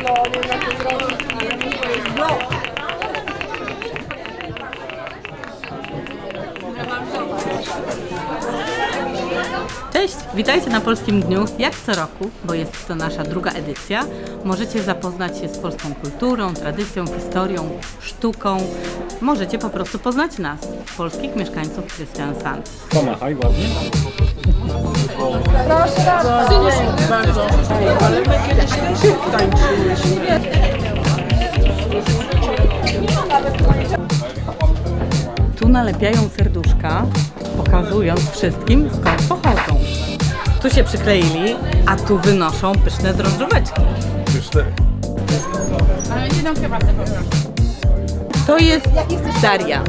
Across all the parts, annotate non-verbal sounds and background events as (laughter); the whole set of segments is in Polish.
gloria, la gloria, la gloria, Cześć, witajcie na Polskim Dniu. Jak co roku, bo jest to nasza druga edycja, możecie zapoznać się z polską kulturą, tradycją, historią, sztuką. Możecie po prostu poznać nas, polskich mieszkańców Christiansand. Pomachaj ładnie. Tu nalepiają serduszka, pokazując wszystkim skąd pochodzą. Tu się przykleili, a tu wynoszą pyszne drożdżóweczki. Cztery. To jest Daria.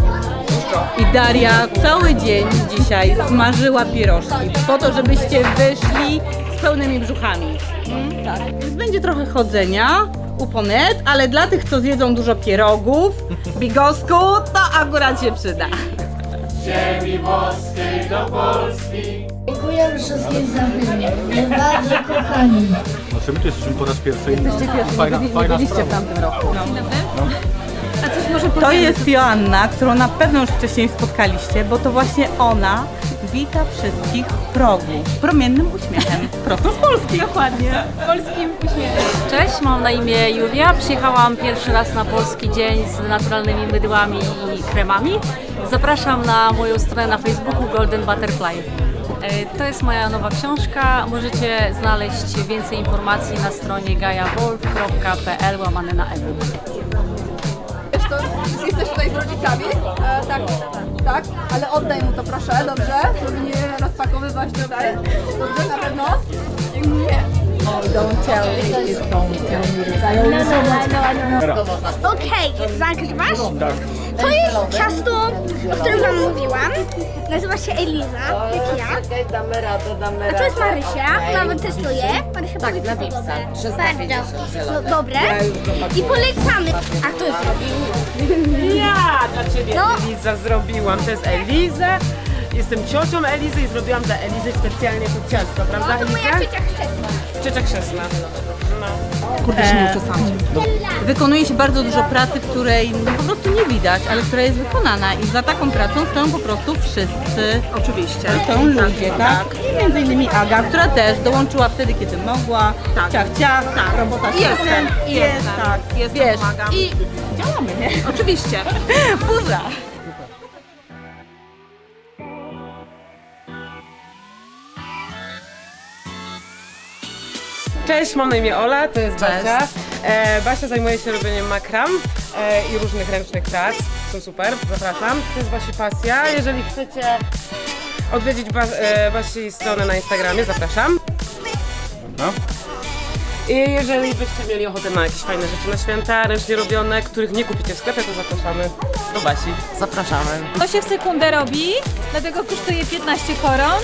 I Daria cały dzień dzisiaj smażyła pierożki po to, żebyście wyszli z pełnymi brzuchami. Mm, tak. Więc będzie trochę chodzenia u Ponet, ale dla tych, co zjedzą dużo pierogów, bigosku, to akurat się przyda. Dziękuję wszystkim za wywiad. Bardzo kochani. Znaczy my tu jesteśmy po raz pierwszy. i Fajna, fajna sprawa. tamtym roku. To jest Joanna, którą na pewno już wcześniej spotkaliście, bo to właśnie ona wita wszystkich w progu promiennym uśmiechem. (laughs) Prosto z Polski. Dokładnie. polskim uśmiechem. Cześć, mam na imię Julia. Przyjechałam pierwszy raz na polski dzień z naturalnymi mydłami i kremami. Zapraszam na moją stronę na Facebooku Golden Butterfly. E, To jest moja nowa książka. Możecie znaleźć więcej informacji na stronie gajawolf.pl łamane na jesteś tutaj z rodzicami? E, tak, tak, ale oddaj mu to proszę, dobrze? Żeby nie rozpakowywać tutaj. Dobrze. Okej, zagrywasz? Tak. To jest ciasto, o którym wam mówiłam. Nazywa się Eliza, jak ja. Damy radę, damy A to jest Marysia, nawet testuję. Marysia tak, na Wipsa. Bardzo no, dobre. I polecamy. A kto zrobił? Ja dla Ciebie No. Eliza zrobiłam. To jest Eliza. Jestem ciocią Elizy i zrobiłam dla Elizy specjalnie to ciasto, prawda To moja ciocia chrzestna. Ciocia chrzestna. No. Kurde się nie uczę sam. Wykonuje się bardzo dużo pracy, której no, po prostu nie widać, ale która jest wykonana i za taką pracą stoją po prostu wszyscy. Oczywiście. Stoją ludzie, tak? I między innymi Aga, która też dołączyła wtedy, kiedy mogła. Tak. Ciach, ciach, tak. robota Jestem, jest, tak. Jest, Wiesz, i działamy, nie? Oczywiście. (laughs) Burza. Cześć, mam na imię Ola, to jest Basia. E, Basia zajmuje się robieniem makram e, i różnych ręcznych prac. Są super, zapraszam. To jest Basi pasja. Jeżeli chcecie odwiedzić ba e, Basi stronę na Instagramie, zapraszam. No. I jeżeli byście mieli ochotę na jakieś fajne rzeczy na święta, ręcznie robione, których nie kupicie w sklepie, to zapraszamy do Basi. Zapraszamy. To się w sekundę robi, dlatego kosztuje 15 koron.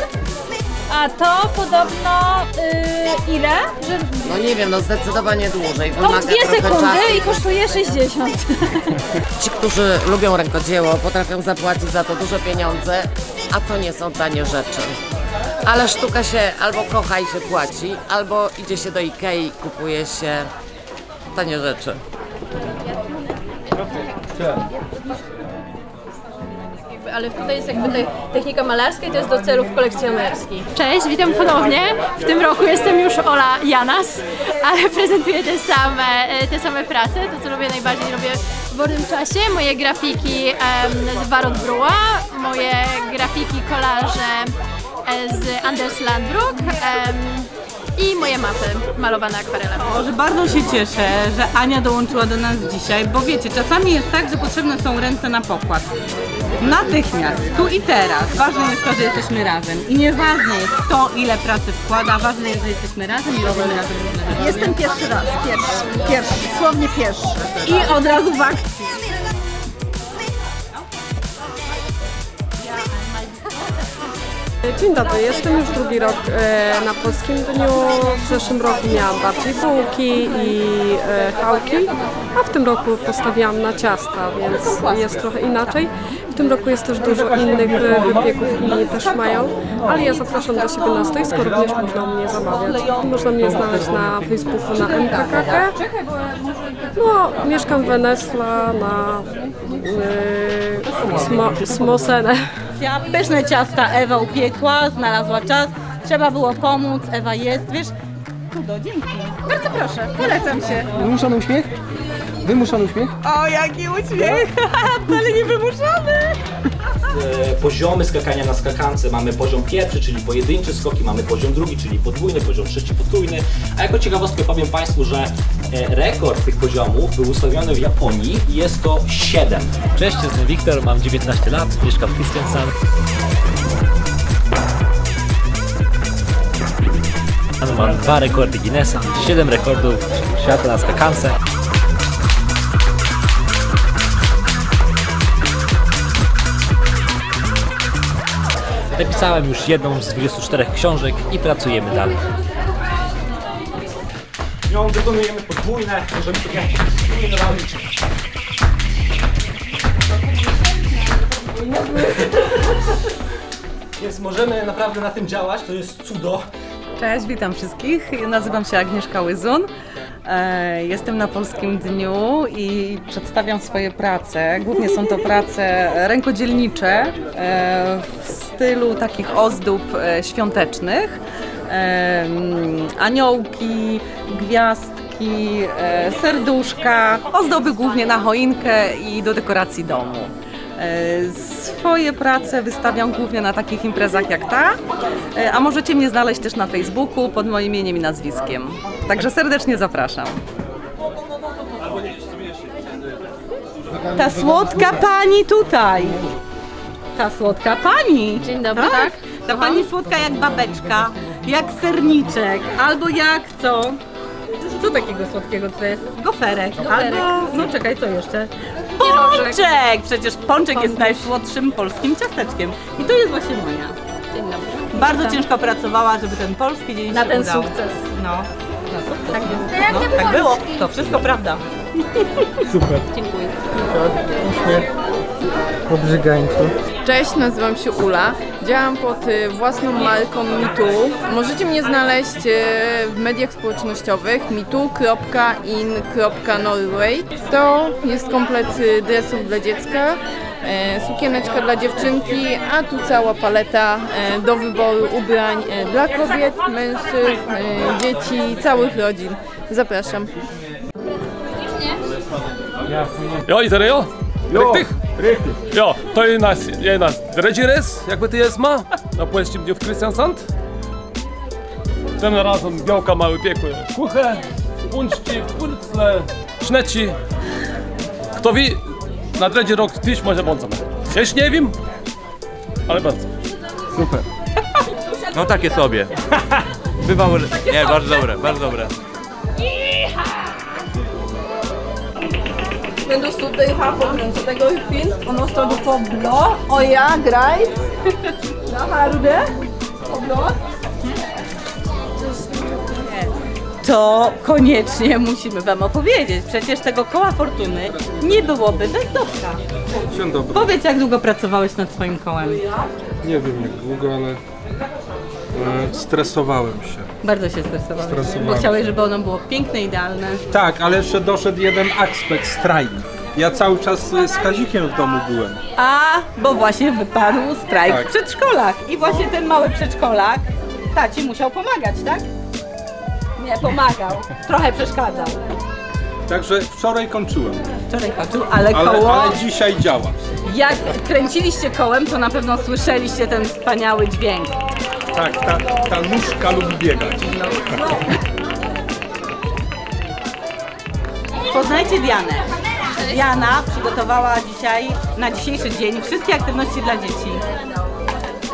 A to podobno y, ile? Że No nie wiem, no zdecydowanie dłużej. o Wymaga 2 trochę sekundy czasu. i kosztuje 60. (laughs) Ci, którzy lubią rękodzieło, potrafią zapłacić za to duże pieniądze, a to nie są tanie rzeczy. Ale sztuka się albo kocha i się płaci, albo idzie się do Ikei i kupuje się tanie rzeczy. Ale tutaj jest jakby te, technika malarska i to jest do celów kolekcjonerskich. Cześć, witam ponownie. W tym roku jestem już Ola Janas, ale (laughs) prezentuję te same, e, te same prace. To, co lubię najbardziej, robię w wolnym czasie. Moje grafiki em, z Barot Brua, moje grafiki, kolaże e, z Anders Landbruk em, i moje mapy malowane akwarelem. Że bardzo się cieszę, że Ania dołączyła do nas dzisiaj, bo wiecie, czasami jest tak, że potrzebne są ręce na pokład. Natychmiast, tu i teraz. Ważne jest to, że jesteśmy razem. I nieważne jest kto ile pracy wkłada, ważne jest, że jesteśmy razem i robimy razem różne rzeczy. Jestem pierwszy raz, pierwszy, pierwszy, dosłownie pierwszy. I od razu w akcji. Dzień dobry, jestem już drugi rok e, na Polskim Dniu. W zeszłym roku miałam bardziej bułki i e, chałki, a w tym roku postawiłam na ciasta, więc jest trochę inaczej. W tym roku jest też dużo innych e, wypieków, inni też mają, ale ja zapraszam do siebie na stoisko, również można mnie zamawiać. Można mnie znaleźć na Facebooku na MKKK. No, mieszkam w Wenesla na e, Smo, Smosenę. Ja pyszne ciasta Ewa upiekła, znalazła czas, trzeba było pomóc, Ewa jest, wiesz? Kudo, dzięki. Bardzo proszę, polecam się. Wymuszony uśmiech? Wymuszony uśmiech? O, jaki uśmiech! (laughs) Wcale nie wymuszony! e, poziomy skakania na skakance. Mamy poziom pierwszy, czyli pojedyncze skoki, mamy poziom drugi, czyli podwójny, poziom trzeci, potrójny. A jako ciekawostkę powiem Państwu, że e, rekord tych poziomów był ustawiony w Japonii i jest to 7. Cześć, jestem Wiktor, mam 19 lat, mieszkam w Kristiansand. Mam dwa rekordy Guinnessa, 7 rekordów świata na skakance. Napisałem już jedną z 24 książek i pracujemy dalej. Nią wykonujemy podwójne, możemy sobie robić. (laughs) Więc możemy naprawdę na tym działać, to jest cudo. Cześć, witam wszystkich. Nazywam się Agnieszka Łyzun. E, Jestem na Polskim Dniu i przedstawiam swoje prace. Głównie są to prace rękodzielnicze e, w stylu takich ozdób e, świątecznych. Aniołki, gwiazdki, e, serduszka, ozdoby głównie na choinkę i do dekoracji domu. E, Swoje prace wystawiam głównie na takich imprezach jak ta, a możecie mnie znaleźć też na Facebooku pod moim imieniem i nazwiskiem. Także serdecznie zapraszam. Ta słodka pani tutaj. Ta słodka pani. Dzień dobry, tak? Ta pani słodka jak babeczka, jak serniczek, albo jak co? Co takiego słodkiego to jest? Goferek. Albo, no czekaj, co jeszcze? Pączek! Przecież pączek jest najsłodszym polskim ciasteczkiem. I to jest właśnie moja. Dzień dobry. Bardzo ciężko pracowała, żeby ten polski dzień Na się ten udał. sukces. No. Na sukces. Tak, no, tak było. To wszystko prawda. Super. Dziękuję. Uśmiech. Cześć, nazywam się Ula. Działam pod y, własną marką Mitu. Możecie mnie znaleźć y, w mediach społecznościowych mitu.in.norway. To jest komplet y, dresów dla dziecka, sukieneczka dla dziewczynki, a tu cała paleta do wyboru ubrań dla kobiet, mężczyzn, dzieci, całych rodzin. Zapraszam. Ja, i serio? Jo, Richtig? Richtig. Ja, to jest nasz, jest nasz trzeci raz, jakby to jest ma, na Polskim Dniu w Kristiansand. Tym razem białka mały piekły kuche, punczki, pulcle, szneci. Kto wie, na trzeci rok też może bądźmy. Też nie wiem, ale bardzo. Super. No takie sobie. Bywało, nie, bardzo dobre, bardzo dobre. Men då stod det ju här på den, så det går ju fint. Och nu står du på blå. Och ja, greit. Ja, har du det? På blå. To koniecznie musimy Wam opowiedzieć. Przecież tego koła fortuny nie byłoby bez Dobka. Dzień dobry. Powiedz, jak długo pracowałeś nad swoim kołem? Nie wiem jak długo, ale e, stresowałem się. Bardzo się stresowałeś, Stresowałem. bo chciałeś, żeby ono było piękne, idealne. Tak, ale jeszcze doszedł jeden aspekt, strajk. Ja cały czas e, z Kazikiem w domu byłem. A, bo właśnie wypadł strajk Tak. w przedszkolach. I właśnie ten mały przedszkolak taci musiał pomagać, tak? Nie, pomagał. Trochę przeszkadzał. Także wczoraj kończyłem. Wczoraj kończył, ale Ale, koło... ale dzisiaj działa. Jak kręciliście kołem, to na pewno słyszeliście ten wspaniały dźwięk. Tak, ta, ta nóżka lubi biegać. Poznajcie Dianę. Diana przygotowała dzisiaj, na dzisiejszy dzień, wszystkie aktywności dla dzieci.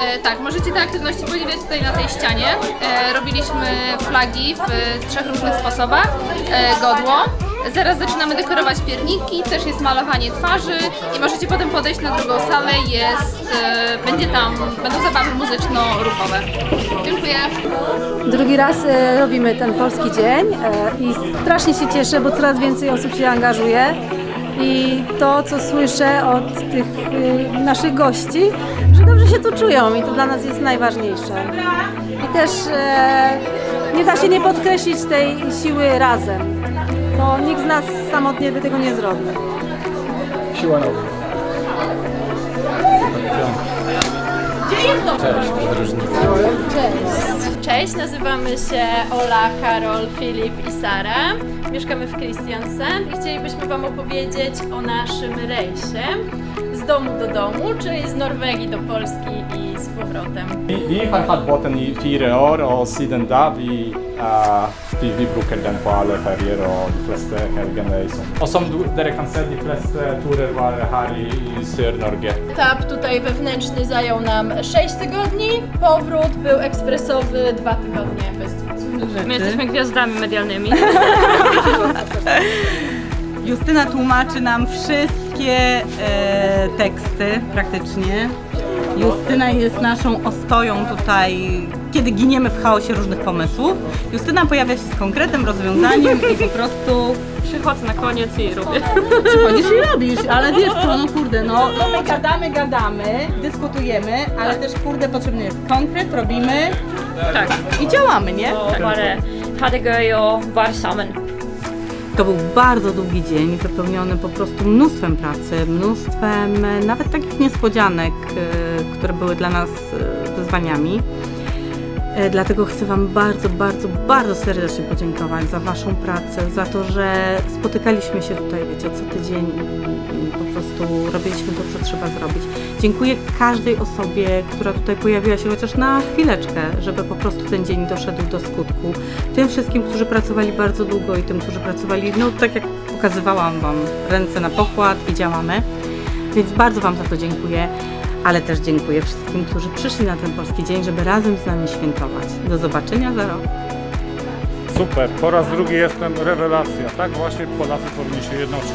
E, tak, możecie te aktywności podziwiać tutaj na tej ścianie. E, robiliśmy flagi w e, trzech różnych sposobach. E, godło, Zaraz zaczynamy dekorować pierniki, też jest malowanie twarzy i możecie potem podejść na drugą salę, jest, e, będzie tam, będą zabawy muzyczno-ruchowe. Dziękuję. Drugi raz e, robimy ten polski dzień e, i strasznie się cieszę, bo coraz więcej osób się angażuje. I to, co słyszę od tych e, naszych gości, że dobrze się tu czują i to dla nas jest najważniejsze. I też e, nie da się nie podkreślić tej siły razem. To nikt z nas samotnie by tego nie zrobił. Siła nowa. Gdzie jest to? Cześć, podróżnicy. Cześć. Cześć, nazywamy się Ola, Karol, Filip i Sara. Mieszkamy w Christiansen i chcielibyśmy Wam opowiedzieć o naszym rejsie z domu do domu, czyli z Norwegii do Polski i z powrotem. Vi, vi har hatt båten i fire år, og siden da vi, eh, vi, vi bruker den på alle ferier og de fleste helgene. i sommer. Og som du, dere kan se, de fleste turer var her i, i Sør-Norge. Etap tutaj wewnętrzny zajął nam 6 tygodni, powrót był ekspresowy 2 tygodnie bez. My jesteśmy gwiazdami medialnymi. (laughs) Justyna tłumaczy nam wszystkie e, teksty praktycznie. Justyna jest naszą ostoją tutaj, kiedy giniemy w chaosie różnych pomysłów. Justyna pojawia się z konkretem, rozwiązaniem i po prostu... Przychodzę na koniec i robię. Przychodzisz i robisz, ale wiesz co, no kurde, no, no my gadamy, gadamy, dyskutujemy, ale też kurde potrzebny jest konkret, robimy Tak. i działamy, nie? Det göj och vara samman. To był bardzo długi dzień, wypełniony po prostu mnóstwem pracy, mnóstwem e, nawet takich niespodzianek, e, które były dla nas e, wyzwaniami. E, Dlatego chcę Wam bardzo, bardzo, bardzo serdecznie podziękować za Waszą pracę, za to, że spotykaliśmy się tutaj, wiecie, co tydzień i, po prostu robiliśmy to, co trzeba zrobić. Dziękuję każdej osobie, która tutaj pojawiła się chociaż na chwileczkę, żeby po prostu ten dzień doszedł do skutku. Tym wszystkim, którzy pracowali bardzo długo i tym, którzy pracowali, no tak jak pokazywałam Wam, ręce na pokład i działamy. Więc bardzo Wam za to dziękuję, ale też dziękuję wszystkim, którzy przyszli na ten polski dzień, żeby razem z nami świętować. Do zobaczenia za rok. Super, po raz drugi jestem rewelacja. Tak właśnie Polacy powinni się jednoczyć.